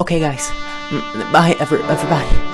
Okay, guys. Bye, ever everybody.